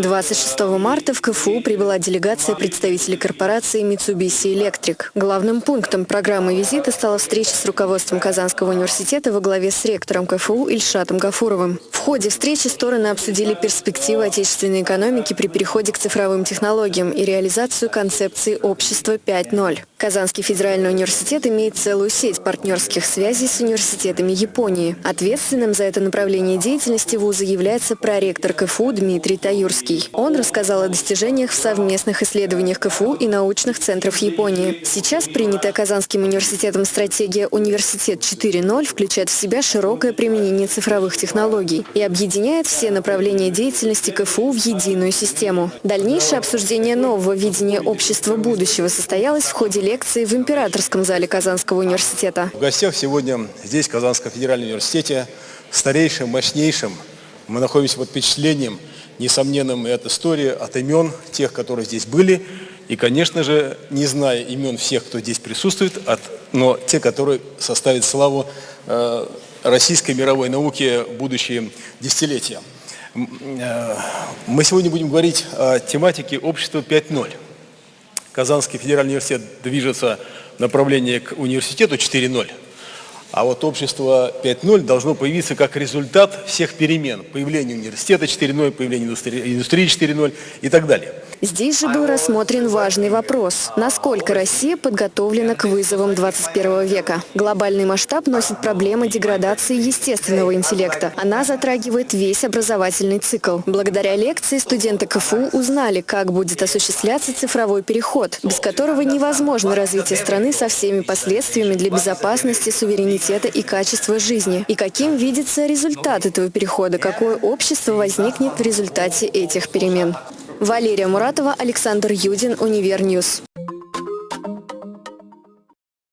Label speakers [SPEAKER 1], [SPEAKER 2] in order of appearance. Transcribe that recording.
[SPEAKER 1] 26 марта в КФУ прибыла делегация представителей корпорации Mitsubishi Electric. Главным пунктом программы визита стала встреча с руководством Казанского университета во главе с ректором КФУ Ильшатом Гафуровым. В ходе встречи стороны обсудили перспективы отечественной экономики при переходе к цифровым технологиям и реализацию концепции общества 5.0. Казанский федеральный университет имеет целую сеть партнерских связей с университетами Японии. Ответственным за это направление деятельности вуза является проректор КФУ Дмитрий Таюрский. Он рассказал о достижениях в совместных исследованиях КФУ и научных центров Японии. Сейчас принятая Казанским университетом стратегия «Университет 4.0» включает в себя широкое применение цифровых технологий и объединяет все направления деятельности КФУ в единую систему. Дальнейшее обсуждение нового видения общества будущего состоялось в ходе лекции в Императорском зале Казанского университета.
[SPEAKER 2] В гостях сегодня здесь, в Казанском федеральном университете, старейшим, мощнейшим, мы находимся под впечатлением, несомненным и от истории, от имен тех, которые здесь были, и, конечно же, не зная имен всех, кто здесь присутствует, от, но те, которые составят славу э, российской мировой науки в будущие десятилетия. Э, мы сегодня будем говорить о тематике общества 5.0». Казанский федеральный университет движется в направлении к университету 4.0, а вот общество 5.0 должно появиться как результат всех перемен. Появление университета 4.0, появление индустрии 4.0 и так далее.
[SPEAKER 1] Здесь же был рассмотрен важный вопрос. Насколько Россия подготовлена к вызовам 21 века? Глобальный масштаб носит проблемы деградации естественного интеллекта. Она затрагивает весь образовательный цикл. Благодаря лекции студенты КФУ узнали, как будет осуществляться цифровой переход, без которого невозможно развитие страны со всеми последствиями для безопасности, суверенитета и качества жизни. И каким видится результат этого перехода, какое общество возникнет в результате этих перемен. Валерия Муратова, Александр Юдин, Универньюз.